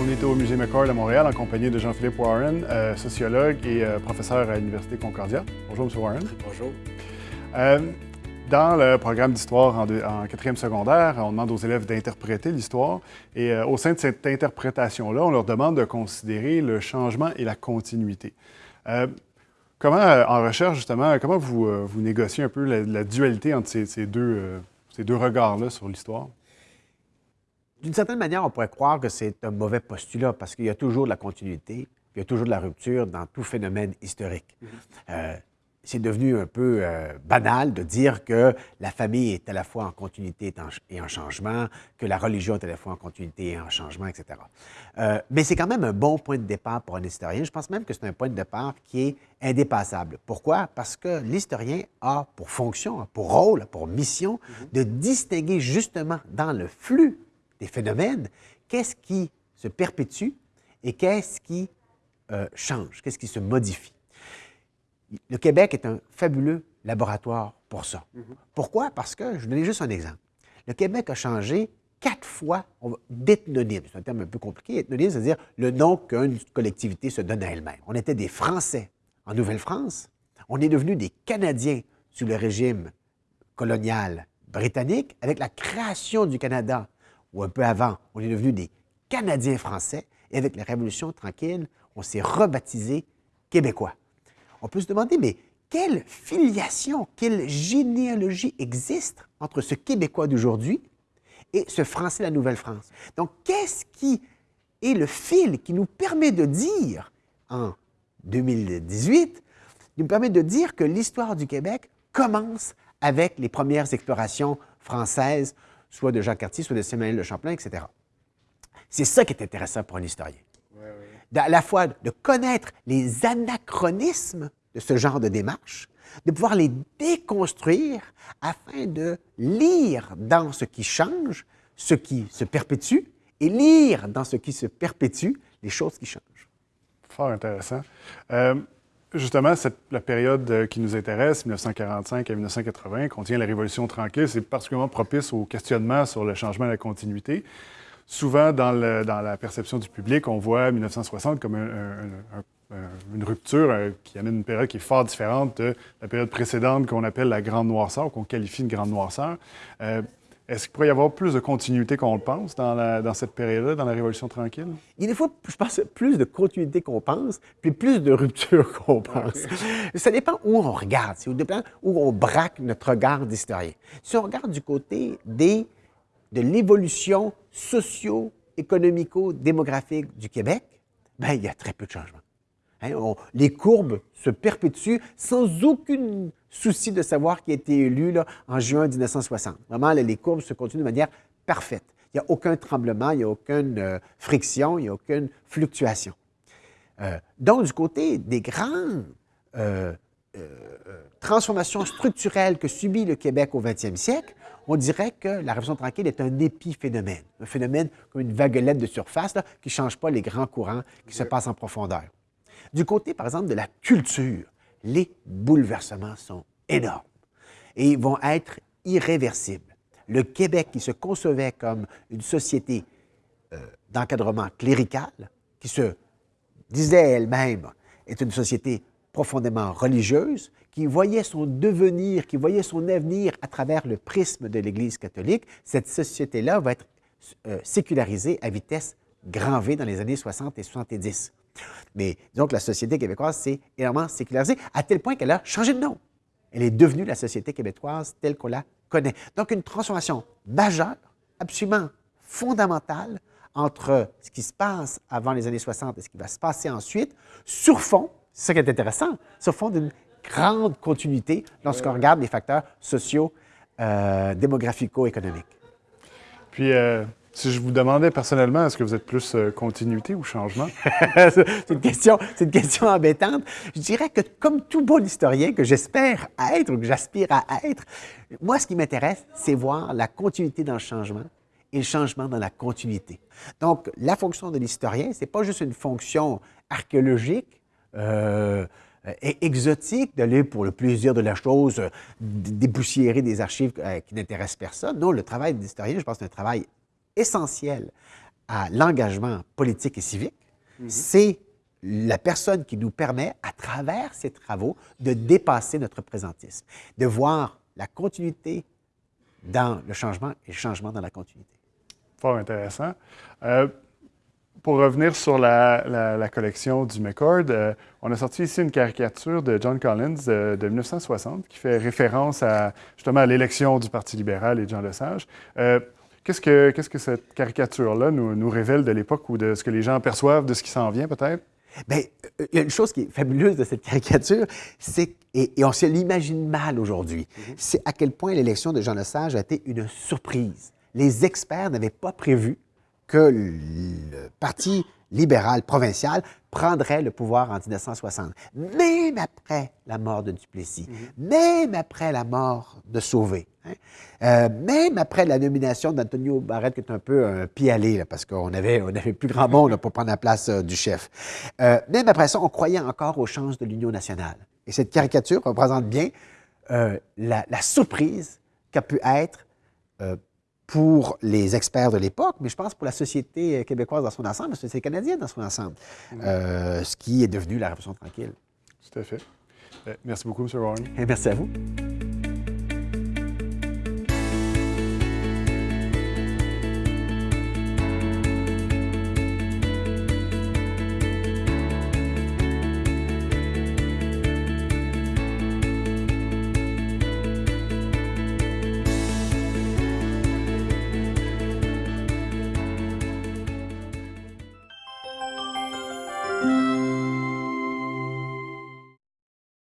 On est au Musée McCord à Montréal en compagnie de Jean-Philippe Warren, euh, sociologue et euh, professeur à l'Université Concordia. Bonjour, M. Warren. Bonjour. Euh, dans le programme d'histoire en, quatrième secondaire, on demande aux élèves d'interpréter l'histoire. Et euh, au sein de cette interprétation-là, on leur demande de considérer le changement et la continuité. Euh, comment, euh, en recherche, justement, comment vous, vous négociez un peu la, la dualité entre ces, ces deux, ces deux regards-là sur l'histoire? D'une certaine manière, on pourrait croire que c'est un mauvais postulat parce qu'il y a toujours de la continuité, il y a toujours de la rupture dans tout phénomène historique. Euh, c'est devenu un peu euh, banal de dire que la famille est à la fois en continuité et en, changement, que la religion est à la fois en continuité et en changement, etc. Euh, mais c'est quand même un bon point de départ pour un historien. Je pense même que c'est un point de départ qui est indépassable. Pourquoi? Parce que l'historien a pour fonction, pour rôle, pour mission de distinguer justement dans le flux des phénomènes, qu'est-ce qui se perpétue et qu'est-ce qui euh, change, qu'est-ce qui se modifie. Le Québec est un fabuleux laboratoire pour ça. Pourquoi? Parce que, je vous donner juste un exemple. Le Québec a changé quatre fois d'ethnonyme. C'est un terme un peu compliqué. Ethnonyme, c'est-à-dire le nom qu'une collectivité se donne à elle-même. On était des Français en Nouvelle-France. On est devenus des Canadiens sous le régime colonial britannique avec la création du Canada, ou un peu avant, on est devenus des Canadiens français, et avec la Révolution tranquille, on s'est rebaptisé Québécois. On peut se demander, mais quelle filiation, quelle généalogie existe entre ce Québécois d'aujourd'hui et ce Français de la Nouvelle-France? Donc, qu'est-ce qui est le fil qui nous permet de dire, en 2018, nous permet de dire que l'histoire du Québec commence avec les premières explorations françaises, soit de Jacques Cartier, soit de Samuel de Champlain, etc. C'est ça qui est intéressant pour un historien. À la fois de connaître les anachronismes de ce genre de démarche, de pouvoir les déconstruire afin de lire dans ce qui change, ce qui se perpétue, et lire dans ce qui se perpétue les choses qui changent. Fort intéressant. Euh, justement, cette- la période euh, qui nous intéresse, 1945 à 1980, contient la Révolution tranquille. C'est particulièrement propice au questionnement sur le changement et la continuité. Souvent, dans, le- dans la perception du public, on voit 1960 comme un- un- un- un- une rupture euh, qui amène une période qui est fort différente de la période précédente qu'on appelle la Grande Noirceur, qu'on qualifie de Grande Noirceur. Euh, Est-ce qu'il pourrait y avoir plus de continuité qu'on le pense dans, la- dans cette période-là, dans la Révolution tranquille? Il y a des fois, je pense, plus de continuité qu'on pense, puis plus de rupture qu'on pense. Ça dépend où on regarde, ça dépend où on braque notre regard d'historien. Si on regarde du côté des, de l'évolution socio-économico-démographique du Québec, ben, il y a très peu de changements. Hein, les courbes se perpétuent sans aucun souci de savoir qui a été élu là, en juin 1960. Vraiment, les courbes se continuent de manière parfaite. Il n'y a aucun tremblement, il n'y a aucune euh, friction, il n'y a aucune fluctuation. Euh, donc, du côté des grandes euh, euh, euh, transformations structurelles que subit le Québec au 20e siècle, on dirait que la Révolution tranquille est un épiphénomène, un phénomène comme une vaguelette de surface qui ne change pas les grands courants qui se passent en profondeur. Du côté, par exemple, de la culture, les bouleversements sont énormes et vont être irréversibles. Le Québec, qui se concevait comme une société euh, d'encadrement clérical, qui se disait elle-même est une société profondément religieuse, qui voyait son devenir, qui voyait son avenir à travers le prisme de l'Église catholique, cette société-là va être euh, sécularisée à vitesse grand V dans les années 60 et 70. Mais que la société québécoise s'est énormément sécularisée à tel point qu'elle a changé de nom. Elle est devenue la société québécoise telle qu'on la connaît. Donc une transformation majeure, absolument fondamentale entre ce qui se passe avant les années 60 et ce qui va se passer ensuite, sur fond, c'est ça qui est intéressant, sur fond d'une grande continuité lorsqu'on regarde les facteurs sociaux, euh, démographico-économiques. Puis, euh, Si je vous demandais personnellement, est-ce que vous êtes plus euh, continuité ou changement? c'est une, question, une question embêtante. Je dirais que comme tout bon historien que j'espère être ou que j'aspire à être, moi, ce qui m'intéresse, c'est voir la continuité dans le changement et le changement dans la continuité. Donc, la fonction de l'historien, ce n'est pas juste une fonction archéologique, euh, exotique, d'aller pour le plaisir de la chose, dépoussiérer des archives euh, qui n'intéressent personne. Non, le travail de l'historien, je pense, c'est un travail essentiel à l'engagement politique et civique, mhm. c'est la personne qui nous permet, à travers ses travaux, de dépasser notre présentisme, de voir la continuité dans le changement et le changement dans la continuité. Fort intéressant. Euh, pour revenir sur la, collection du McCord, euh, on a sorti ici une caricature de John Collins euh, de 1960 qui fait référence à justement à l'élection du Parti libéral et de Jean Lesage. Qu'est-ce que, qu'est-ce que cette caricature-là nous, nous, révèle de l'époque ou de ce que les gens perçoivent de ce qui s'en vient, peut-être? Bien, euh, il y a une chose qui est fabuleuse de cette caricature, c'est, et, on se l'imagine mal aujourd'hui, mm-hmm. c'est à quel point l'élection de Jean Lesage a été une surprise. Les experts n'avaient pas prévu que le Parti libéral provincial prendrait le pouvoir en 1960. Même après la mort de Duplessis, mm-hmm. même après la mort de Sauvé, Hein? Euh, même après la nomination d'Antonio Barrett, qui est un peu un pied aller, parce qu'on avait, on avait plus grand monde pour prendre la place euh, du chef. Euh, même après ça, on croyait encore aux chances de l'Union nationale. Et cette caricature représente bien la, surprise qu'a pu être pour les experts de l'époque, mais je pense pour la société québécoise dans son ensemble, la société canadienne dans son ensemble, mmh. ce qui est devenu la Révolution tranquille. Tout à fait. Merci beaucoup, M. Warren. merci à vous.